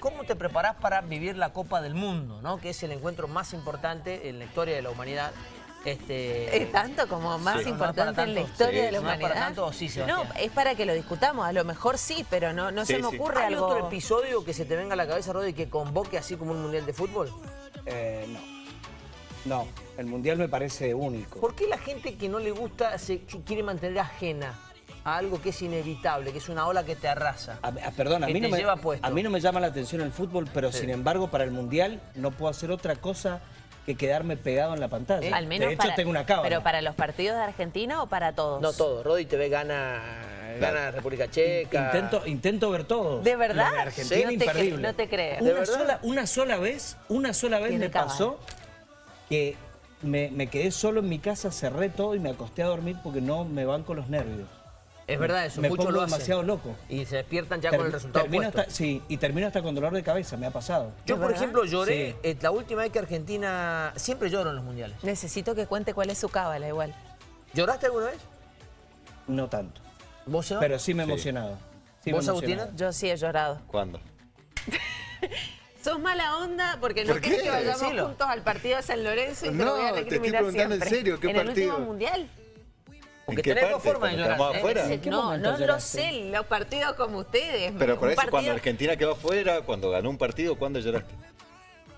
¿Cómo te preparás para vivir la Copa del Mundo, ¿no? que es el encuentro más importante en la historia de la humanidad? Este... ¿Es tanto como más Sí. importante ¿No en la historia Sí. de la ¿No es humanidad? para tanto o sí, Sebastián? No, es para que lo discutamos. A lo mejor sí, pero no, no se me sí. ocurre ¿Hay algo... otro episodio que se te venga a la cabeza, Rodi, que convoque así como un mundial de fútbol? Eh, no. No, el Mundial me parece único. ¿Por qué la gente que no le gusta se quiere mantener ajena a algo que es inevitable, que es una ola que te arrasa? A- a- perdón, a que mí, no te me, lleva puesto. a mí no me llama la atención el fútbol, pero Sí. sin embargo para el Mundial no puedo hacer otra cosa que quedarme pegado en la pantalla. Al menos de hecho para, tengo una cámara. ¿Pero para los partidos de Argentina o para todos? No todo, Rodi TV gana, gana República Checa. Intento, intento ver todos. ¿De verdad? De Argentina, Sí, no te imperdible. cre- no te creo. ¿De Una verdad? sola, una sola vez, una sola vez me pasó que me, me quedé solo en mi casa, cerré todo y me acosté a dormir porque no me van con los nervios. Es verdad eso, me muchos pongo lo hacen. demasiado loco. Y se despiertan ya con el resultado hasta, Sí, y termino hasta con dolor de cabeza, me ha pasado. Yo, ¿De por verdad? ejemplo, lloré Sí. eh, la última vez que Argentina... Siempre lloro en los mundiales. Necesito que cuente cuál es su cábala igual. ¿Lloraste alguna vez? No tanto. ¿Vos, Seba? Pero sí me he emocionado. Sí ¿Vos. Agustina? Yo sí he llorado. ¿Cuándo? Sos mala onda porque no ¿Por querés que vayamos Decilo. juntos al partido de San Lorenzo y te lo No, voy a te estoy recriminar preguntando en serio, ¿qué ¿En el partido? último mundial? Porque ¿En qué tenés dos formas de ¿Cuando llorar. No, no lo sé, los partidos como ustedes. Pero por eso, partido cuando Argentina quedó afuera, cuando ganó un partido, ¿cuándo lloraste?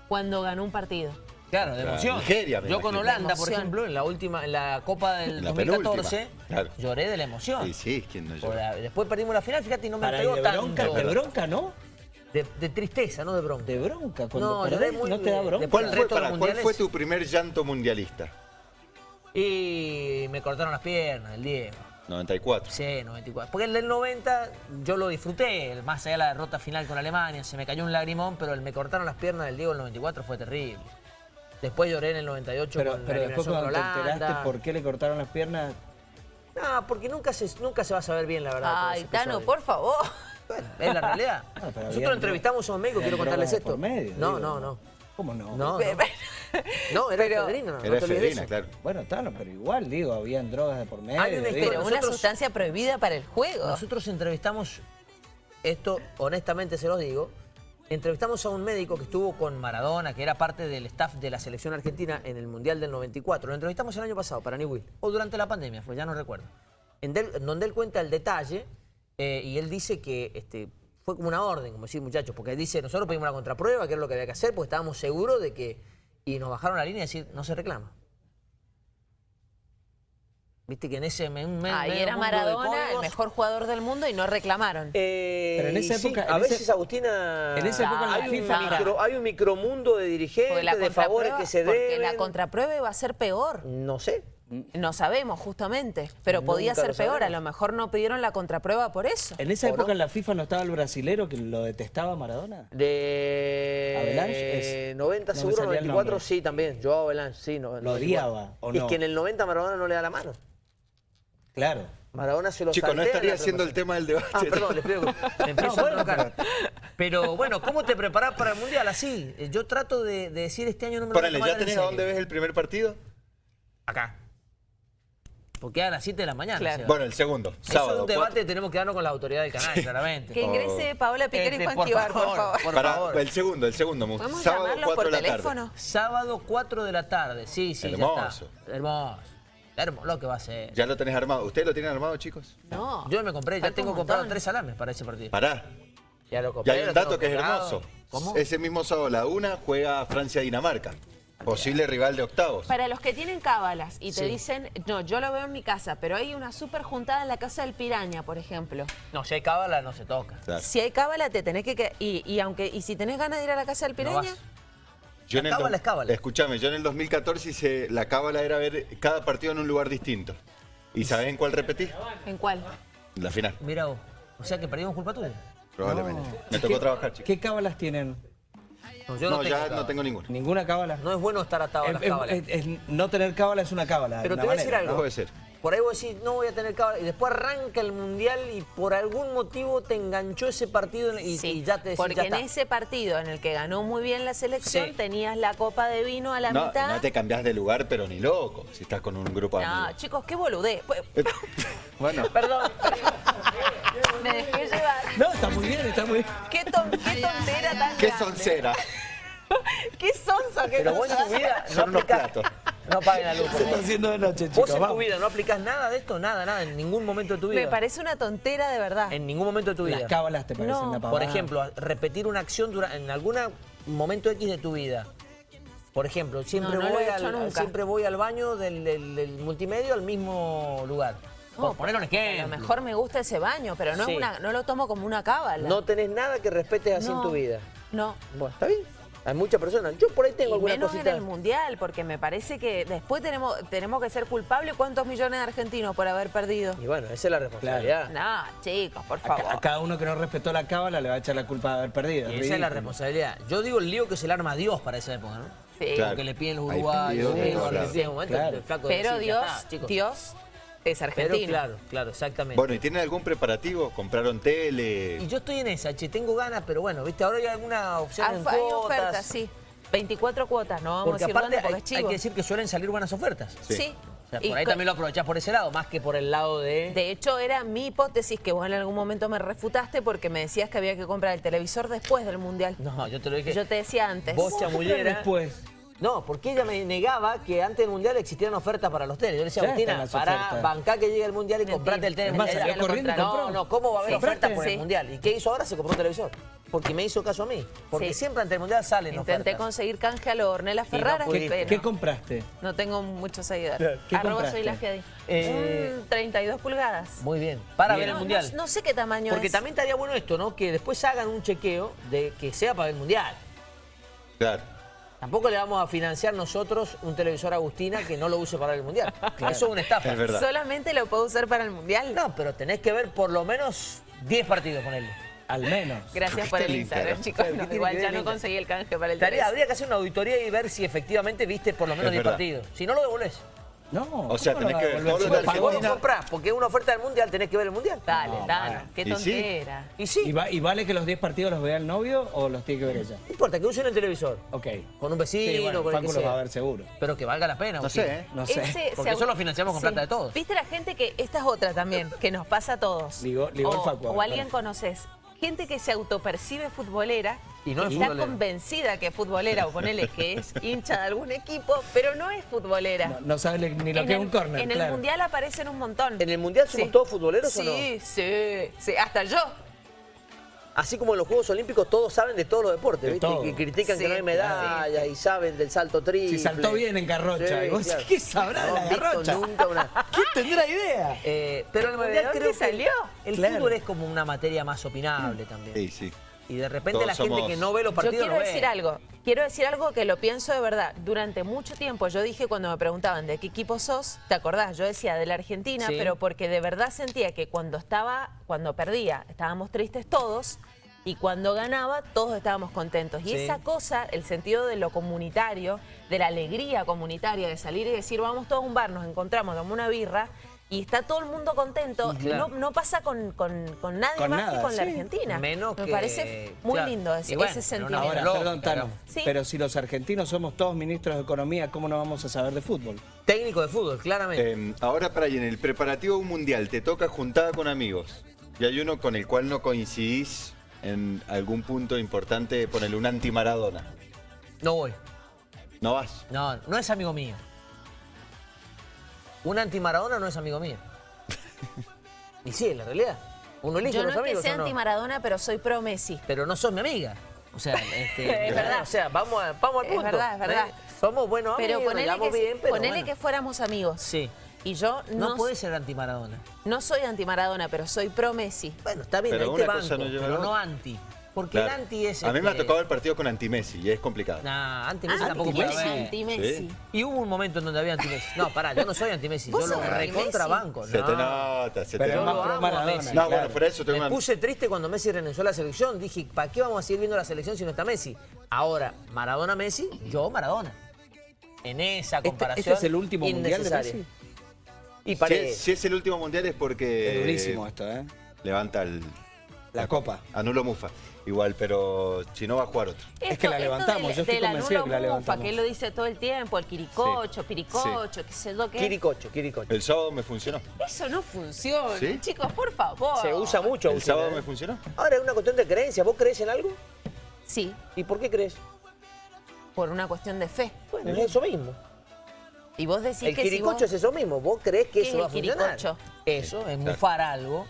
Cuando ganó un partido. Claro, de emoción. Nigeria, Yo con. Holanda, por ejemplo, en la última, en la Copa del En la 2014, penúltima, claro. lloré de la emoción. Sí, sí, ¿quién no llora? la- después perdimos la final, fíjate, y no me pegó de bronca, tanto. de bronca, ¿no? De, de tristeza, no de bronca. De bronca. Cuando No, perdés, lloré muy ¿no te da bronca? ¿Cuál el fue, resto de para, los ¿Cuál mundiales- fue tu primer llanto mundialista? Y me cortaron las piernas, el Diego. 94. Sí, 94. Porque el del 90 yo lo disfruté, el- más allá de la derrota final con Alemania, se me cayó un lagrimón, pero el me cortaron las piernas del Diego el 94 fue terrible. Después lloré en el 98 Pero, con pero la después cuando con te enteraste por qué le cortaron las piernas, No, porque nunca se, nunca se va a saber bien la verdad. Ay, Tano, por favor. Bueno, es la realidad. Nosotros entrevistamos a un médico, quiero contarles esto. por medio, no, digo. no, no. ¿cómo no? No, no. No, era Pero- efedrina, no, no Era efedrina, eso. claro. Bueno, Tano, pero igual, digo, habían drogas de por medio. Hay una Pero una nosotros- sustancia prohibida para el juego. Nosotros entrevistamos, esto honestamente se los digo, entrevistamos a un médico que estuvo con Maradona, que era parte del staff de la selección argentina en el Mundial del 94. Lo entrevistamos el año pasado para Newell, o durante la pandemia fue, ya no recuerdo. En, del- en donde él cuenta el detalle eh, y él dice que este, fue como una orden, como decir muchachos, porque dice, nosotros pedimos una contraprueba, que era lo que había que hacer, porque estábamos seguros de que... Y nos bajaron la línea y decir, no se reclama. Viste que en ese me- un me- Ahí era Maradona, el mejor jugador del mundo y no reclamaron. eh, Pero en esa sí, época- a ese- veces Agustina, en esa época en la hay, un micro, hay un micromundo de dirigentes, de favores que se porque deben. la contraprueba iba a ser peor. No sé. No sabemos, justamente. Pero Nunca podía ser peor. A sabremos. lo mejor no pidieron la contraprueba por eso. En esa ¿O época no? en la FIFA no estaba el brasilero que lo detestaba a Maradona. De Avalanche es- 90 no seguro, salía el 94 nombre. sí también. Joao Avalanche, sí. No, Lo 94. odiaba, ¿o Es no? que en el 90 Maradona no le da la mano. Claro. Maradona se lo Chicos, no estaría haciendo el tema del debate. Ah, perdón, les pido que me empiezo No, a bueno, trocar. Pero bueno, ¿cómo te preparás para el Mundial? Así, eh, yo trato de, de decir este año no me lo voy a ¿ya tenés a dónde ves el primer partido? Acá. Porque a las 7 de la mañana. Claro. Bueno, el segundo, Eso es sábado. un debate que tenemos que darnos con la autoridad del canal, claramente. Que ingrese Paola Piquer y Este, Juan por Quibar, por favor, favor. por Para- favor. el segundo, el segundo. me gusta. ¿Podemos Sábado, llamarlos 4 por de la teléfono? tarde. Sábado 4 de la tarde, sí, sí, Hermoso. ya está. Hermoso. Hermoso, lo que va a ser. ¿Ya lo tenés armado? ¿Ustedes lo tienen armado, chicos? No. Yo me compré, ya tengo comprado tres salames para ese partido. Pará. Ya lo Y compré. hay un dato que es hermoso. ¿Cómo? Ese mismo sábado a la una juega Francia-Dinamarca. Posible rival de octavos. Para los que tienen cábalas y te Sí. dicen, no, yo lo veo en mi casa, pero hay una súper juntada en la casa del Piraña, por ejemplo. No, si hay cábala no se toca. Claro. Si hay cábala, te tenés que... y, y aunque y si tenés ganas de ir a la casa del Piraña. Yo La cábala es cábala. Escúchame, yo en el 2014 hice, la cábala era ver cada partido en un lugar distinto. ¿Y sabés en cuál repetí? ¿en cuál? La final, Mira vos. O sea que perdimos culpa tuya. probablemente. Me tocó ¿Qué- trabajar, chicos. ¿Qué cábalas tienen? No, yo No, no, tengo ya cábala. no tengo ninguna. ¿Ninguna cábala? No es bueno estar atado a las es- cábalas. es- es- no tener cábala es una cábala. Pero una te voy a decir algo. Puede ser. Por ahí vos decís, no voy a tener cábala. Y después arranca el mundial y por algún motivo te enganchó ese partido y, Sí, y ya te decís, porque ya en está. ese partido en el que ganó muy bien la selección, Sí. tenías la copa de vino a la No, mitad. no te cambiás de lugar, pero ni loco, si estás con un grupo de No, amigos. chicos, qué boludez. Pues, Bueno, Perdón. Me dejé llevar. No, está muy bien, está muy bien. Qué ton- qué tontera tan ¿Qué grande. soncera? Qué sonso que Pero vos en tu vida no Son unos aplicás... platos. No paguen la luz. Se está haciendo de noche, Vos chicos. en tu vida no aplicás nada de esto, nada, nada, en ningún momento de tu vida. Me parece una tontera de verdad. En ningún momento de tu vida. Las cábalas te parecen No. Por ejemplo, repetir una acción dura- en algún momento X de tu vida. Por ejemplo, siempre, No, no lo voy, al, siempre voy al baño del, del- del multimedio al mismo lugar. Por poner un A ejemplo. lo mejor me gusta ese baño, pero no, Sí. es una, no lo tomo como una cábala. No tenés nada que respetes así en tu vida. No. Bueno, está bien. Hay muchas personas. Yo por ahí tengo Y alguna menos cosita. en el mundial, porque me parece que después tenemos, tenemos que ser culpables. ¿Cuántos millones de argentinos por haber perdido? Y bueno, esa es la responsabilidad. No, chicos, por A, favor. a cada uno que no respetó la cábala le va a echar la culpa de haber perdido. Y es esa es la responsabilidad. Yo digo el lío que se le arma a Dios para esa época, ¿no? Sí. Claro. Porque le piden los uruguayos, Claro. Pero Dios, "Ya está, chicos". Dios es Pero argentino. claro, claro, exactamente. Bueno, ¿y tienen algún preparativo? ¿Compraron tele? Y yo estoy en esa, che, tengo ganas, pero bueno, viste, ahora hay alguna opción Ah, en hay ofertas, sí. 24 cuotas, no vamos Porque a decir aparte dónde porque hay, es hay que decir que suelen salir buenas ofertas. Sí. Sí. O sea, Y por ahí también lo aprovechás por ese lado, más que por el lado de... De hecho, era mi hipótesis que vos en algún momento me refutaste porque me decías que había que comprar el televisor después del Mundial. No, yo te lo dije. Yo te decía antes. Vos, ¿Cómo chamullera. después? No, porque ella me negaba que antes del Mundial existieran ofertas para los teles. Yo le decía, Agustina, para bancá que llegue el Mundial y comprate el tele. No, no, ¿cómo va a haber Sí. ofertas por el. Mundial? ¿Y qué hizo ahora? Se compró un televisor. Porque me hizo caso a mí. Porque Sí. siempre ante el Mundial salen Intenté ofertas. conseguir canje a lo Ornella Ferrara. pudiste. pero ¿Qué compraste? No tengo muchos seguidores. ¿qué Arroba compraste? soy la Fiadi. Eh, Un 32 pulgadas. Muy bien. Para Bien. ver el No, Mundial. No, no sé qué tamaño Porque es. también estaría bueno esto, ¿no? Que después hagan un chequeo de que sea para el Mundial. Claro. Tampoco le vamos a financiar nosotros un televisor a Agustina que no lo use para el Mundial. Eso es una estafa. Es verdad. Solamente lo puedo usar para el Mundial. No, pero tenés que ver por lo menos 10 partidos con él. Al menos. Gracias ¿Qué por el Instagram, chicos. ¿Qué No, tiene igual ya no conseguí el canje para el Estaría- habría que hacer una auditoría y ver si efectivamente viste por lo menos Es 10 verdad. partidos. Si no, lo devolvés. No. O sea, ¿cómo tenés que ver de lo pagó vos lo comprás porque es una oferta del Mundial, tenés que ver el Mundial. Dale, No, dale. Qué ¿Y sí? tontera. Y sí, ¿Y, va- y vale que los 10 partidos los vea el novio o los tiene que ver ella? no importa, que usen el televisor. Ok. Con un vecino, Sí, bueno, con el que Facu los va a sea. ver seguro. Pero que valga la pena. No sé, ¿eh? No sé. Ese Porque eso lo financiamos con plata de todos. Viste la gente que, esta es otra también, que nos pasa a todos. Ligó- ligó el o, Facu, a o alguien conoces. Gente que se autopercibe futbolera Y no es está futbolera. convencida que es futbolera, o ponele que es hincha de algún equipo, pero no es futbolera. No, no sabe ni lo en que es un córner, en el mundial aparecen un montón. ¿En el Mundial somos Sí. todos futboleros o no? Sí, sí, sí, hasta yo. Así como en los Juegos Olímpicos todos saben de todos los deportes, De ¿viste? todo. Y critican que Sí, no hay medallas y saben del salto triple. Si saltó bien en garrocha. Y vos decís, ¿qué sabrá de No la garrocha? nunca una... ¿Quién tendrá idea? Eh, pero el ¿De Mundial creo que salió? el Claro. fútbol es como una materia más opinable también. Sí, sí. Y de repente Todos la gente somos- que no ve los Yo partidos quiero no ve. decir algo, quiero decir algo que lo pienso de verdad. Durante mucho tiempo yo dije cuando me preguntaban de qué equipo sos, ¿te acordás? Yo decía de la Argentina, Sí. pero porque de verdad sentía que cuando estaba, cuando perdía, estábamos tristes todos. Y cuando ganaba, todos estábamos contentos. Y Sí. esa cosa, el sentido de lo comunitario, de la alegría comunitaria, de salir y decir, vamos todos a un bar, nos encontramos, tomamos una birra, y está todo el mundo contento, Claro. no, no pasa con, con- con nadie Con más nada, que con la. Argentina. Menos Me que- parece muy claro. lindo ese, bueno, ese sentimiento. Ahora, perdón, Tano, Sí. pero si los argentinos somos todos ministros de Economía, ¿cómo no vamos a saber de fútbol? Técnico de fútbol, claramente. Eh, ahora para ahí, en el preparativo de un mundial, te toca juntada con amigos. Y hay uno con el cual no coincidís en algún punto importante, ponele un anti-Maradona. No voy. ¿No vas? No, no es amigo mío. Un anti-Maradona no es amigo mío. y sí, en la realidad. Uno elige Yo no los es que amigos sea no. anti-Maradona, pero soy pro Messi. Pero no sos mi amiga. O sea, este, Es verdad. O sea, vamos, a- vamos al Es punto. verdad, es verdad. ¿eh? Somos buenos Pero amigos, nos ponele, llevamos que, bien, pero ponele bueno. que fuéramos amigos. Sí. Y yo No, no, puede ser anti-Maradona. no soy anti-Maradona, pero soy pro Messi. Bueno, está bien, Pero ahí te banco, no pero no anti. Porque Claro. el anti es... A mí me ha este, tocado el partido con anti-Messi y es complicado. Nah, anti-Messi Ah, tampoco puede anti-Messi. Sí. Y hubo un momento en donde había anti-Messi. No, pará, yo no soy anti-Messi. ¿Vos Yo lo sos recontra anti-Messi? banco. Se te nota, se Pero te nota. Maradona. Messi. No, claro. bueno, por eso tengo Me una... puse triste cuando Messi renunció a la selección. Dije, ¿para qué vamos a seguir viendo la selección si no está Messi? Ahora, Maradona-Messi, yo Maradona. En esa ¿Este, comparación este es el último mundial de. Messi? Y Si si es el último mundial es porque... Es durísimo esto, ¿eh? Levanta el... La copa. Anulo Mufa. Igual, pero si no va a jugar otro. Es que la levantamos, del- yo estoy convencido que la mufa, levantamos. que él lo dice todo el tiempo, el quiricocho, Sí. piricocho, qué sé yo qué. Quiricocho, quiricocho. El sábado me funcionó. Eso no funciona, ¿Sí? chicos, por favor. Se usa mucho. El sábado me funcionó. Ahora es una cuestión de creencia. ¿Vos crees en algo? Sí, ¿Y por qué crees? por una cuestión de fe. Bueno, es eso mismo. Y vos decís el que si quiricocho vos- es eso mismo. ¿Vos crees que ¿Qué eso es va a el funcionar? quiricocho? Eso, es mufar algo.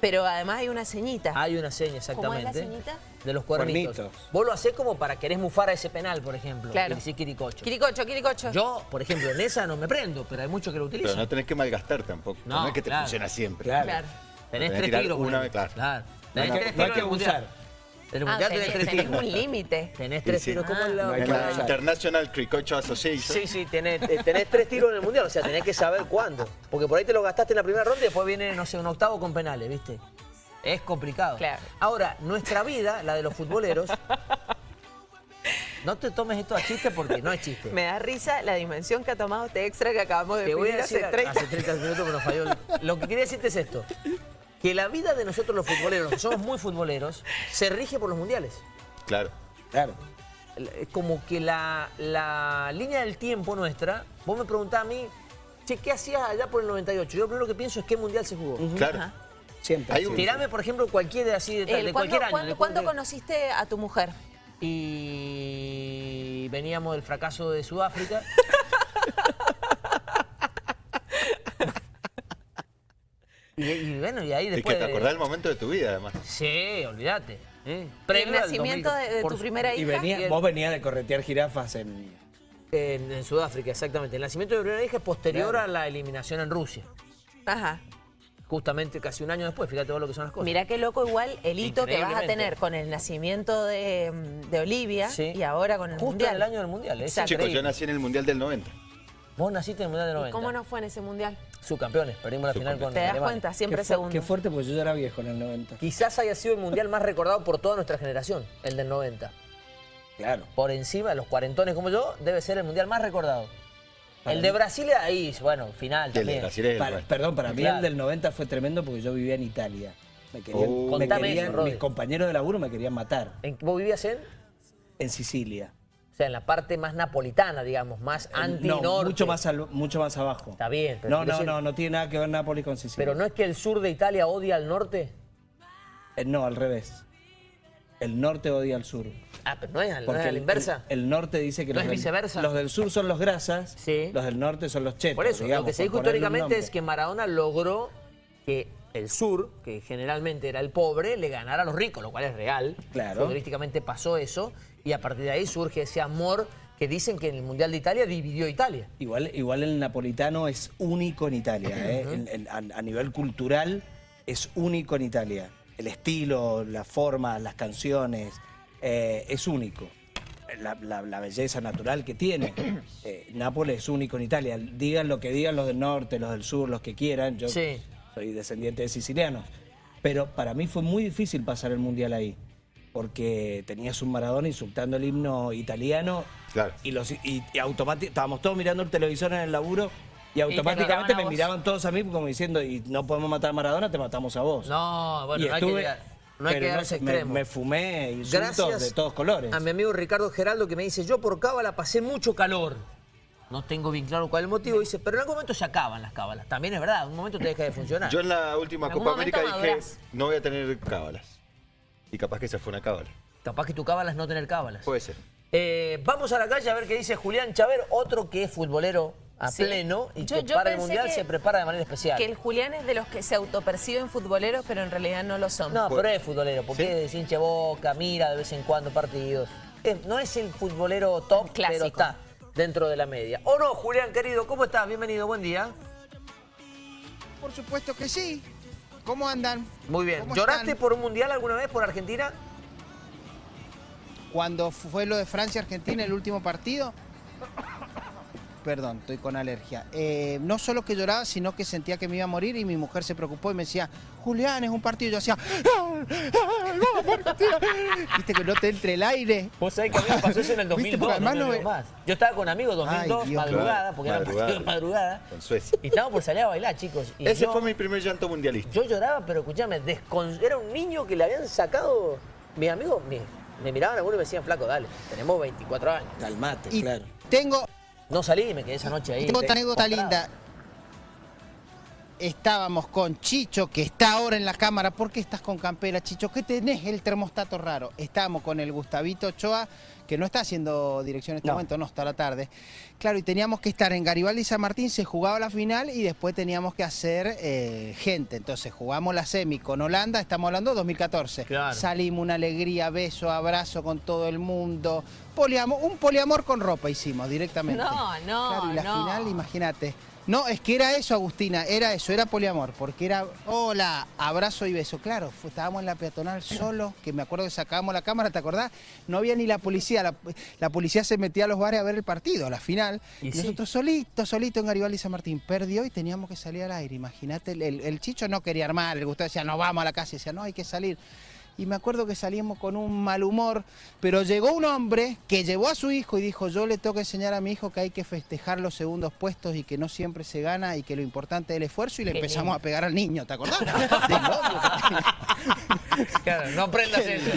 Pero además hay una ceñita. Hay una seña ¿Cómo es exactamente. la ceñita? De los cuernitos. Cuernitos. Vos lo hacés como para querés mufar a ese penal, por ejemplo. Claro. Y decís quiricocho. Quiricocho, quiricocho. Yo, por ejemplo, en esa no me prendo, pero hay muchos que lo Pero utilizan. no tenés que malgastar tampoco. No, No, es que te claro. funciona siempre. Claro. Claro. Tenés tres tiros. una vez, claro. Tenés No hay que- no hay abusar. En el Ah, mundial tenés, tenés tres tenés un límite. Tenés tres sí. tiros como Ah. en la... No que la. International Cricocho Association. Sí, sí, tenés, eh, tenés tres tiros en el mundial, o sea, tenés que saber cuándo. Porque por ahí te lo gastaste en la primera ronda y después viene, no sé, un octavo con penales, ¿viste? Es complicado. Claro. Ahora, nuestra vida, la de los futboleros, no te tomes esto a chiste porque no es chiste. Me da risa la dimensión que ha tomado este extra que acabamos de Te voy a pedir decir, hace 30 hace 30 minutos que nos falló. Lo que quería decirte es esto. Que la vida de nosotros los futboleros, que somos muy futboleros, se rige por los mundiales. Claro. Claro. Es como que la, la línea del tiempo nuestra, vos me preguntás a mí, che, ¿qué hacías allá por el 98? Yo lo primero que pienso es qué mundial se jugó. Claro. Ajá. Siempre. Hay un-. Tirame, por ejemplo, cualquier así de, El- de ¿cuándo, cualquier año. cuándo- conociste a tu mujer? Y veníamos del fracaso de Sudáfrica. y, y bueno, y ahí Y después... que te acordás del momento de tu vida, además. Sí, olvídate. ¿eh? ¿El nacimiento 2000, de, tu primera Y hija? venía, y el- vos venías de corretear jirafas en... En, en Sudáfrica, exactamente. El nacimiento de mi primera hija es posterior Claro. a la eliminación en Rusia. Ajá. Justamente casi un año después, fíjate vos lo que son las cosas. Mirá qué loco igual el hito que vas a tener con el nacimiento de, de Olivia Sí. y ahora con el Justo Mundial. en el año del Mundial. Chicos, yo nací en el Mundial del 90. Vos naciste en el Mundial del ¿Y 90. cómo no fue en ese Mundial? Subcampeones, perdimos la final con ¿Te das Alemania. cuenta? Siempre qué, segundo. qué fuerte, porque yo ya era viejo en el 90. Quizás haya sido el Mundial más recordado por toda nuestra generación, el del 90. Claro. Por encima de los cuarentones como yo, debe ser el Mundial más recordado. El de Brasil ahí, bueno, final Y el de también. Brasil es el Para- perdón, para mí el del 90 fue tremendo porque yo vivía en Italia. Me querían, Oh. me Contame querían- eso, mis compañeros de laburo me querían matar ¿En, ¿Vos vivías en? en Sicilia. O sea, en la parte más napolitana, digamos, más anti-norte. No, mucho más, al- mucho más abajo. Está bien, pero no, no, decir- no, no tiene nada que ver Nápoles con Sicilia. Pero no es que el sur de Italia odia al norte. Eh, no, al revés. El norte odia al sur. Ah, pero no es, no es Porque a la inversa. el- el norte dice que ¿No los, es del, viceversa? los del sur son los grasas, Sí. los del norte son los chetos. Por eso, digamos, lo que se dijo históricamente es que Maradona logró que el sur, que generalmente era el pobre, le ganara a los ricos, lo cual es real. Claro. Futbolísticamente pasó eso y a partir de ahí surge ese amor que dicen que en el Mundial de Italia dividió Italia. Igual, igual el napolitano es único en Italia. ¿eh? A, a nivel cultural es único en Italia. El estilo, la forma, las canciones, eh, es único. La, la- la belleza natural que tiene. Eh, Nápoles es único en Italia. Digan lo que digan los del norte, los del sur, los que quieran. Yo Sí. Soy descendiente de sicilianos. Pero para mí fue muy difícil pasar el mundial ahí. Porque tenías un Maradona insultando el himno italiano Claro. y, los, y, y automáticamente estábamos todos mirando el televisor en el laburo y automáticamente me miraban todos a mí como diciendo, y no podemos matar a Maradona, te matamos a vos. No, bueno, Y no hay que, no hay que ese me- extremo. Me, fumé insultos de todos colores. a mi amigo Ricardo Geraldo que me dice, yo por cábala pasé mucho calor. No tengo bien claro cuál es el motivo. Dice, pero en algún momento se acaban las cábalas. También es verdad, en un momento te deja de funcionar. Yo en la última En Copa América dije, no voy a tener cábalas. Y capaz que esa fue una cábala. Capaz que tu cábala es no tener cábalas. Puede ser. Eh, vamos a la calle a ver qué dice Julián Chaver, otro que es futbolero a Sí. pleno y Yo- que yo para el Mundial que- se prepara de manera especial. Que el Julián es de los que se autoperciben futboleros, pero en realidad no lo son. No, pero es futbolero, porque ¿Sí? es hincha boca, mira de vez en cuando partidos. Es- no es el futbolero top, Clásico. pero está dentro de la media. ¿O no, Julián, querido? ¿Cómo estás? Bienvenido, buen día. Por supuesto que sí. ¿Cómo andan? Muy bien. ¿Cómo ¿Lloraste están? por un Mundial alguna vez por Argentina? Cuando fue lo de Francia-Argentina, el último partido. Perdón, estoy con alergia. Eh, no solo que lloraba, sino que sentía que me iba a morir y mi mujer se preocupó y me decía, Julián, es un partido. Yo hacía, "Ah, ah, Argentina". viste que no te entre el aire. Vos sabés que a mí me pasó eso en el ¿Viste? 2002, Porque además no, no más. Yo estaba con amigos 2002, Ay, Dios. madrugada, Claro, porque era madrugada. partido de madrugada. Con Suecia. Y estábamos por salir a bailar, chicos. Y Ese yo, fue mi primer llanto mundialista. yo lloraba, pero escuchame, descon- era un niño que le habían sacado. Mis amigos me, me miraban a uno y me decían, flaco, dale, tenemos 24 años. Calmate, Y claro. tengo, No salí y me quedé esa noche ahí. tengo otra anécdota linda. Estábamos con Chicho, que está ahora en la cámara. ¿Por qué estás con campera, Chicho? ¿Qué tenés el termostato raro? Estábamos con el Gustavito Ochoa, que no está haciendo dirección en este No. momento, no, está a la tarde. Claro, y teníamos que estar en Garibaldi y San Martín, se jugaba la final y después teníamos que hacer eh, gente. Entonces jugamos la semi con Holanda, estamos hablando de 2014. Claro. Salimos una alegría, beso, abrazo con todo el mundo. Poliamor, un poliamor con ropa hicimos directamente. No, no, Claro, y la no. final, imagínate. No, es que era eso, Agustina, era eso, era poliamor, porque era, hola, abrazo y beso. Claro, fue- estábamos en la peatonal solo, que me acuerdo que sacábamos la cámara, ¿te acordás? No había ni la policía, la, la policía se metía a los bares a ver el partido, a la final. Y Y, sí. nosotros solitos, solitos en Garibaldi y San Martín. Perdió y teníamos que salir al aire, imagínate. El, el- el Chicho no quería armar, el Gustavo decía, no, vamos a la casa, y decía, no, hay que salir. Y me acuerdo que salimos con un mal humor, pero llegó un hombre que llevó a su hijo y dijo, yo le tengo que enseñar a mi hijo que hay que festejar los segundos puestos y que no siempre se gana y que lo importante es el esfuerzo y le Qué empezamos lindo. a pegar al niño, ¿te acordás? Claro, no aprendas eso.